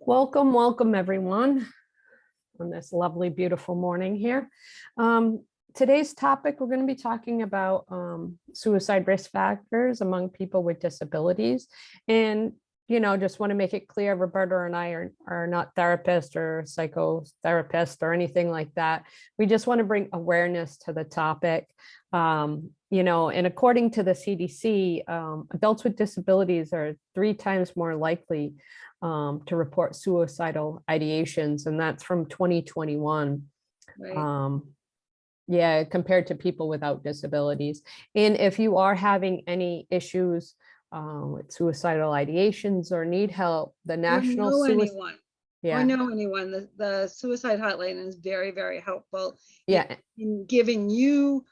Welcome, welcome, everyone, on this lovely, beautiful morning here. Um, Today's topic, we're going to be talking about um, suicide risk factors among people with disabilities. And, you know, just want to make it clear, Roberta and I are, are not therapists or psychotherapists or anything like that. We just want to bring awareness to the topic. Um, you know, and according to the CDC, um, adults with disabilities are three times more likely um, to report suicidal ideations, and that's from 2021. Right. Um, yeah, compared to people without disabilities. And if you are having any issues um, with suicidal ideations or need help, the National know Suicide, yeah, know anyone, the, the suicide hotline is very, very helpful yeah, in giving you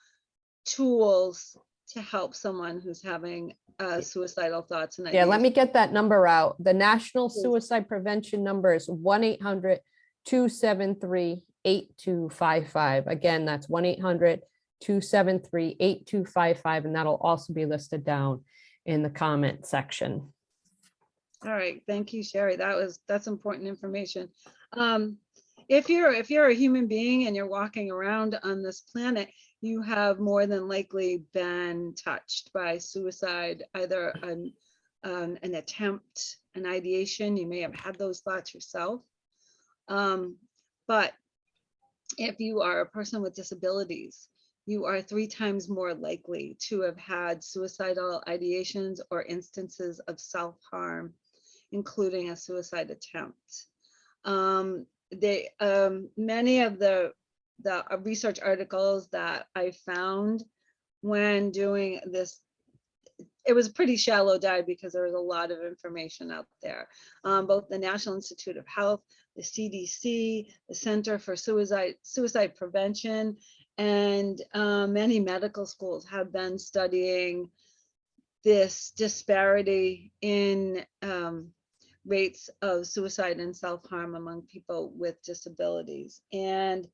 tools to help someone who's having uh, suicidal thoughts and yeah, let me get that number out. The National Suicide Prevention number is 1-800-273-8255. Again, that's 1-800-273-8255, and that'll also be listed down in the comment section. All right, thank you, Sherry. That was, that's important information. Um, if you're, if you're a human being and you're walking around on this planet, you have more than likely been touched by suicide, either an, um, an attempt, an ideation, you may have had those thoughts yourself. Um, but if you are a person with disabilities, you are three times more likely to have had suicidal ideations or instances of self-harm, including a suicide attempt. Um, they, um, many of the, the uh, research articles that I found when doing this, it was a pretty shallow dive because there was a lot of information out there. Um, both the National Institute of Health, the CDC, the Center for Suicide, Suicide Prevention, and uh, many medical schools have been studying this disparity in um, rates of suicide and self-harm among people with disabilities. And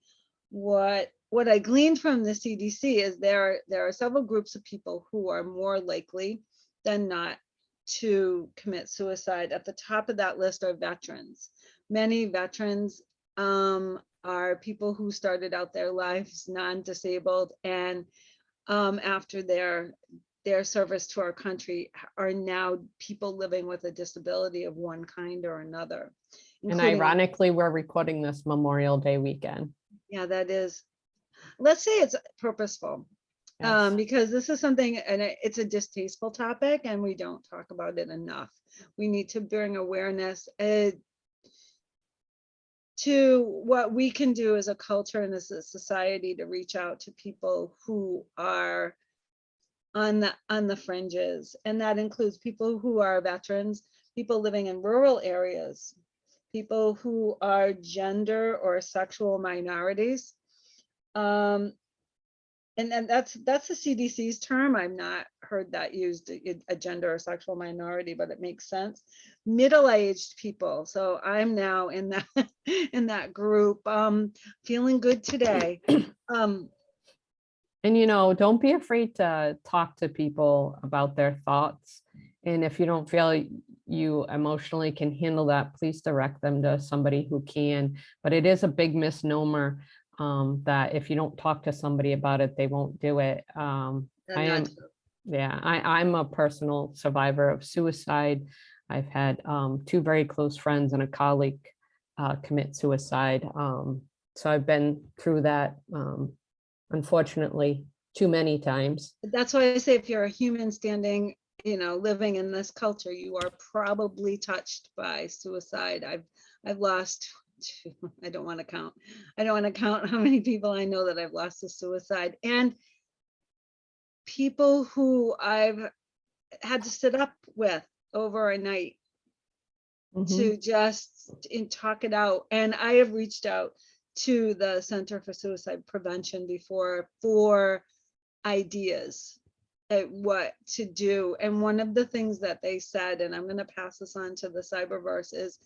what what I gleaned from the CDC is there there are several groups of people who are more likely than not to commit suicide. At the top of that list are veterans. Many veterans um, are people who started out their lives non-disabled and um, after their their service to our country are now people living with a disability of one kind or another. And ironically, we're recording this Memorial Day weekend. Yeah, that is, let's say it's purposeful. Um, because this is something, and it's a distasteful topic and we don't talk about it enough. We need to bring awareness uh, to what we can do as a culture and as a society to reach out to people who are on the, on the fringes. And that includes people who are veterans, people living in rural areas, people who are gender or sexual minorities. Um, and that's, that's the CDC's term. I've not heard that used, a- a gender or sexual minority, but it makes sense. Middle-aged people. So I'm now in that, in that group, um, feeling good today. Um, And you know, don't be afraid to talk to people about their thoughts. And if you don't feel you emotionally can handle that, please direct them to somebody who can. But it is a big misnomer um, that if you don't talk to somebody about it, they won't do it. Um, I am, yeah, I, I'm a personal survivor of suicide. I've had um, two very close friends and a colleague uh, commit suicide. Um, so I've been through that, um, unfortunately, too many times. That's why I say if you're a human standing, you know, living in this culture, you are probably touched by suicide. I've, I've lost, I don't want to count. I don't want to count how many people I know that I've lost to suicide and people who I've had to sit up with over a night Mhm. to just talk it out. And I have reached out to the Center for Suicide Prevention before for ideas at what to do. And one of the things that they said, and I'm going to pass this on to the cyberverse, is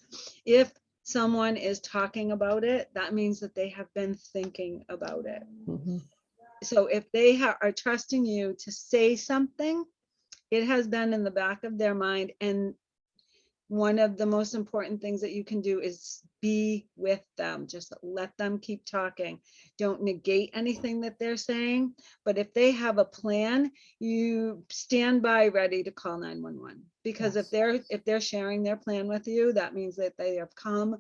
if someone is talking about it, that means that they have been thinking about it. Mhm. So if they ha- are trusting you to say something, it has been in the back of their mind and one of the most important things that you can do is be with them. Just let them keep talking. Don't negate anything that they're saying. But if they have a plan, you stand by ready to call 911. Because if they're, if they're sharing their plan with you, that means that they have come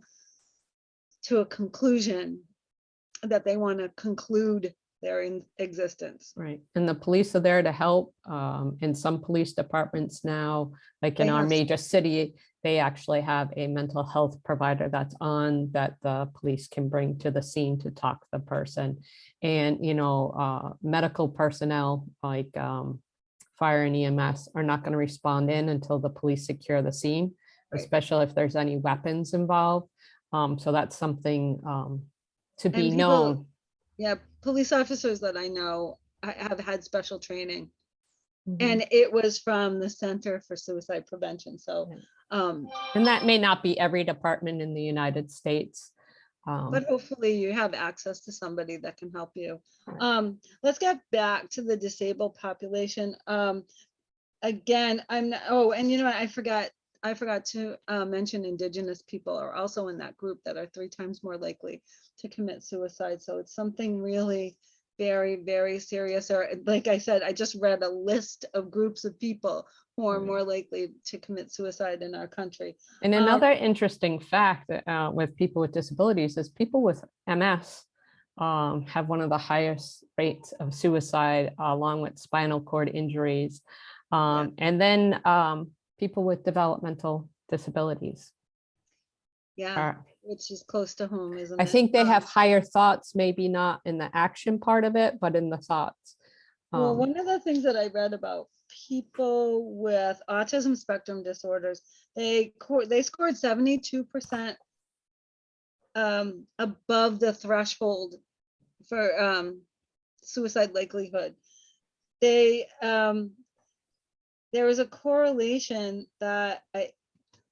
to a conclusion that they want to conclude their in- existence. Right, and the police are there to help. Um, in some police departments now, like in They our major city, they actually have a mental health provider that's on that the police can bring to the scene to talk to the person. And, you know, uh, medical personnel like, um, fire and EMS are not gonna respond in until the police secure the scene, Right. especially if there's any weapons involved. Um, so that's something, um, to be people- known. Yeah, police officers that I know have had special training Mhm. and it was from the Center for Suicide Prevention. So, um, And that may not be every department in the United States. Um, but hopefully you have access to somebody that can help you. Um, let's get back to the disabled population. Um, again, I'm, not- oh, and you know what, I forgot, I forgot to uh, mention indigenous people are also in that group that are three times more likely to commit suicide. So it's something really very, very serious. Or like I said, I just read a list of groups of people who are Right. more likely to commit suicide in our country. And um, another interesting fact uh, with people with disabilities is people with MS um, have one of the highest rates of suicide along with spinal cord injuries. Um, And then um, people with developmental disabilities Yeah, are, which is close to home, isn't it? I think they Um, have higher thoughts, maybe not in the action part of it, but in the thoughts. Well, Um, one of the things that I read about people with autism spectrum disorders, they they scored seventy-two percent um, above the threshold for um, suicide likelihood. They um, there was a correlation that I,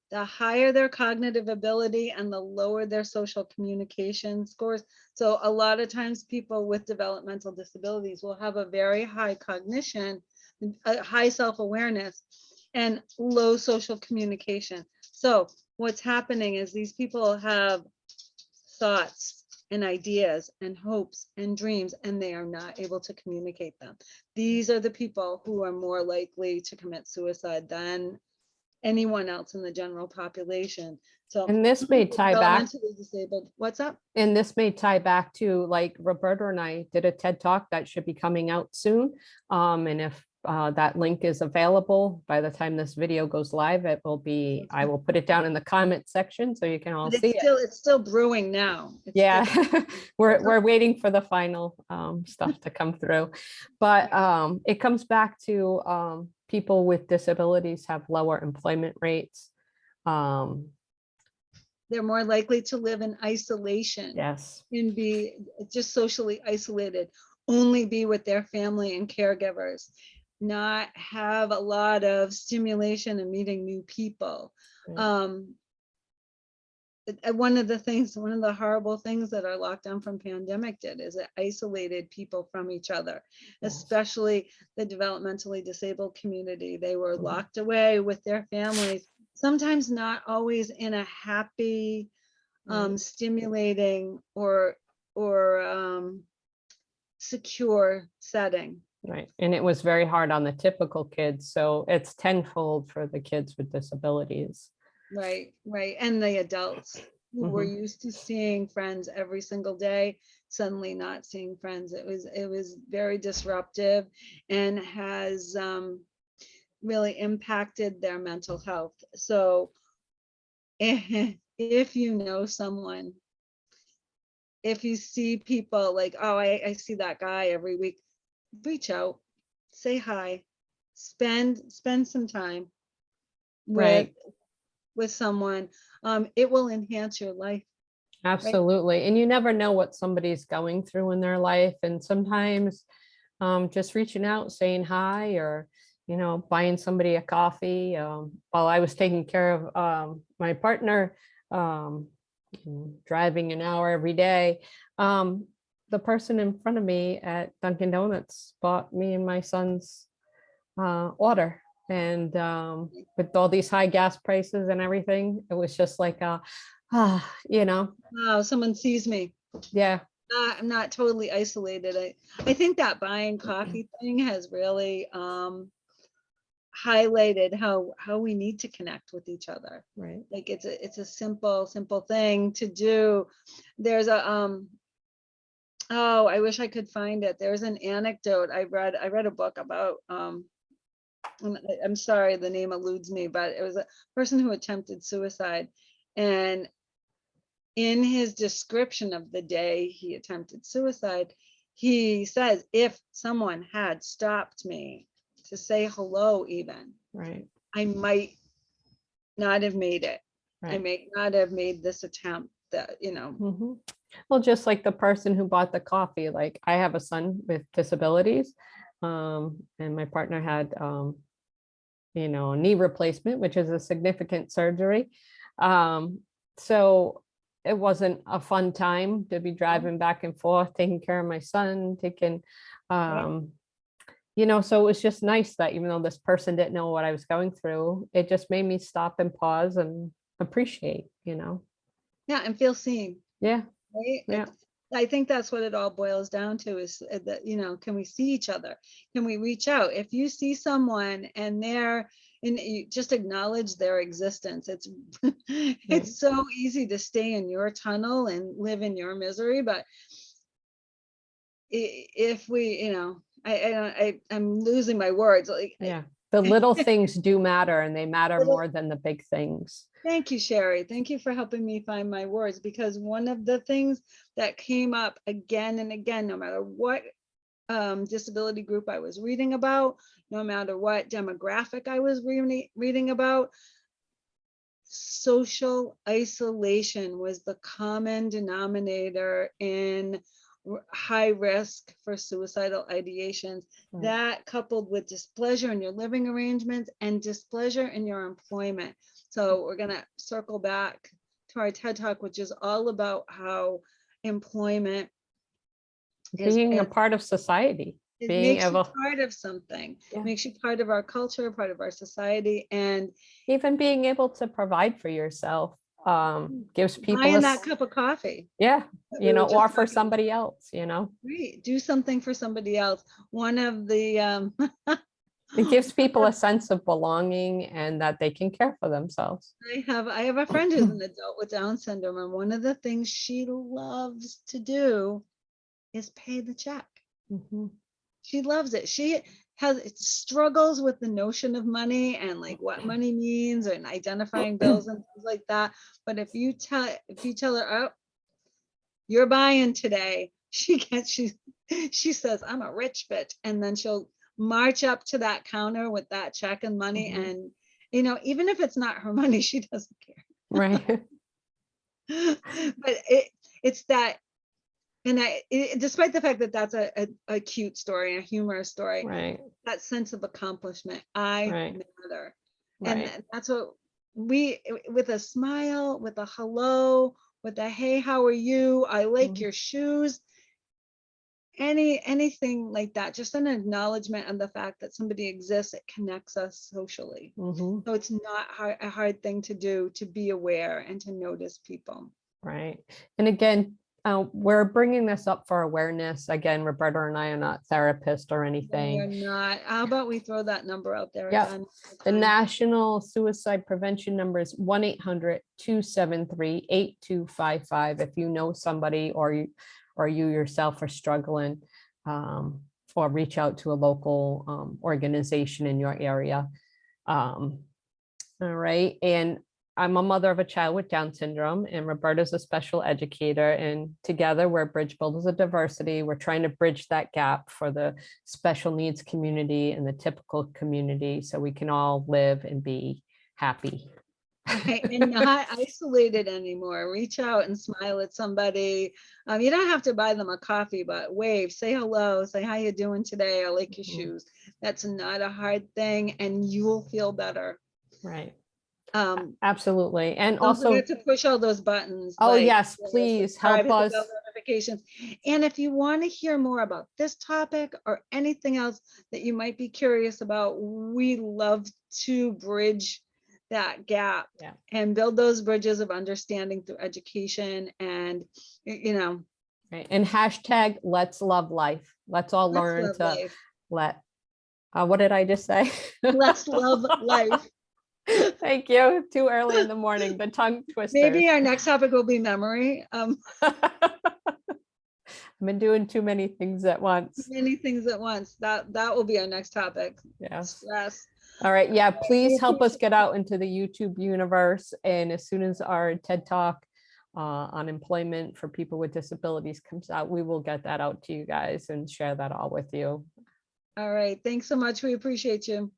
the higher their cognitive ability and the lower their social communication scores. So a lot of times people with developmental disabilities will have a very high cognition, a high self-awareness and low social communication. So what's happening is these people have thoughts and ideas and hopes and dreams, and they are not able to communicate them. These are the people who are more likely to commit suicide than anyone else in the general population. So. And this may tie back developmentally Disabled, what's up? And this may tie back to like Roberta and I did a TED Talk that should be coming out soon. Um, and if uh, that link is available by the time this video goes live, it will be, I will put it down in the comment section so you can all see it's it. still, it's still brewing now. It's still- Yeah, we're, we're waiting for the final um, stuff to come through. But um, it comes back to um, people with disabilities have lower employment rates. Um, They're more likely to live in isolation Yes, and be just socially isolated, only be with their family and caregivers, not have a lot of stimulation and meeting new people. Right. Um, uh, one of the things, one of the horrible things that our lockdown from pandemic did is it isolated people from each other, Yes. especially the developmentally disabled community. They were Mhm. locked away with their families, sometimes not always in a happy, um, stimulating or, or, um, secure setting. Right, and it was very hard on the typical kids, so it's tenfold for the kids with disabilities. Right, right. And the adults who were used to seeing friends every single day, suddenly not seeing friends. It was, it was very disruptive and has um, really impacted their mental health. So if, if you know someone, if you see people like, oh, I, I see that guy every week, reach out, say hi, spend, spend some time Right. with someone. Um, it will enhance your life. Absolutely, and you never know what somebody's going through in their life, and sometimes um, just reaching out, saying hi, or, you know, buying somebody a coffee. um, While I was taking care of um, my partner, um, driving an hour every day, um, the person in front of me at Dunkin' Donuts bought me and my son's uh, water And um, with all these high gas prices and everything, it was just like, uh, ah, you know, Wow, someone sees me. yeah, Uh, I'm not totally isolated. I, I think that buying coffee thing has really, um, highlighted how, how we need to connect with each other. right. Like it's a, it's a simple, simple thing to do. There's a, um, oh, I wish I could find it. There's an anecdote I read, I read a book about, um, I- I'm sorry, the name eludes me, but it was a person who attempted suicide. And in his description of the day he attempted suicide, he says, if someone had stopped me to say hello even, Right, I might not have made it. I right. may not have made this attempt that, you know, Mhm. Well, just like the person who bought the coffee, like I have a son with disabilities. Um, and my partner had, um, you know, a knee replacement, which is a significant surgery. Um, so it wasn't a fun time to be driving back and forth, taking care of my son, taking, um, you know, so it was just nice that even though this person didn't know what I was going through, it just made me stop and pause and appreciate, you know? yeah, and feel seen, Yeah, right? Yeah. It's- I think that's what it all boils down to is uh, that, you know, can we see each other? Can we reach out? If you see someone and they're, and you just acknowledge their existence, it's, it's so easy to stay in your tunnel and live in your misery, but if we, you know, I, I, I I'm losing my words, like, Yeah, the little things do matter and they matter more than the big things. Thank you, Sherry. Thank you for helping me find my words because one of the things that came up again and again, no matter what um, disability group I was reading about, no matter what demographic I was reading, reading about, social isolation was the common denominator in high risk for suicidal ideations. Right. That coupled with displeasure in your living arrangements and displeasure in your employment. So hmm. we're gonna circle back to our TED Talk, which is all about how employment is- Being a part of society. it being makes you part of something, Yeah. makes you part of our culture, part of our society, and Even being able to provide for yourself um, gives people, a buying that cup of coffee. yeah, you know, or for somebody else, you know? Great. do something for somebody else. One of the, um, It gives people a sense of belonging and that they can care for themselves. I have, I have a friend who's an adult with Down syndrome, and one of the things she loves to do is pay the check. Mhm. She loves it. She has it struggles with the notion of money and like what money means and identifying bills and things like that. But if you tell, if you tell her, oh, you're buying today, she gets, she, she says, I'm a rich bitch. And then she'll march up to that counter with that check and money. Mhm. And, you know, even if it's not her money, she doesn't care. Right, but it it's that and I, it, despite the fact that that's a, a, a cute story, a humorous story, right, that sense of accomplishment, I Right. matter. And right. that's what we, with a smile, with a hello, with a, hey, how are you? I like Mhm. your shoes. Any, anything like that, just an acknowledgement of the fact that somebody exists, it connects us socially. Mhm. So it's not hard, a hard thing to do, to be aware and to notice people. Right. And again, uh, we're bringing this up for awareness. Again, Roberta and I are not therapists or anything. We are not, how about we throw that number out there Yep. again? The national suicide prevention number is 1-800-273-8255. If you know somebody or you, or you yourself are struggling, um, or reach out to a local um, organization in your area. Um, All right, and I'm a mother of a child with Down syndrome and Roberta's a special educator and together we're Bridge Builders of Diversity. We're trying to bridge that gap for the special needs community and the typical community so we can all live and be happy. Right, and not isolated anymore. Reach out and smile at somebody. Um, you don't have to buy them a coffee, but wave, say hello, say how you doing today. I like your Mhm. shoes. That's not a hard thing, and you'll feel better. Right, Um, absolutely. And also, to push all those buttons. oh like, yes, please help us. bell certifications. And if you want to hear more about this topic or anything else that you might be curious about, we love to bridge that gap Yeah. and build those bridges of understanding through education and, you know. Right, and hashtag let's love life. Let's all let's learn to life. let, uh, what did I just say? Let's love life. Thank you. Too early in the morning, the tongue twister. Maybe our next topic will be memory. Um, I've been doing too many things at once. many things at once. That, that will be our next topic. Yes. Stress. All right. Yeah, please help us get out into the YouTube universe. And as soon as our TED Talk uh, on employment for people with disabilities comes out, we will get that out to you guys and share that all with you. All right. Thanks so much. We appreciate you.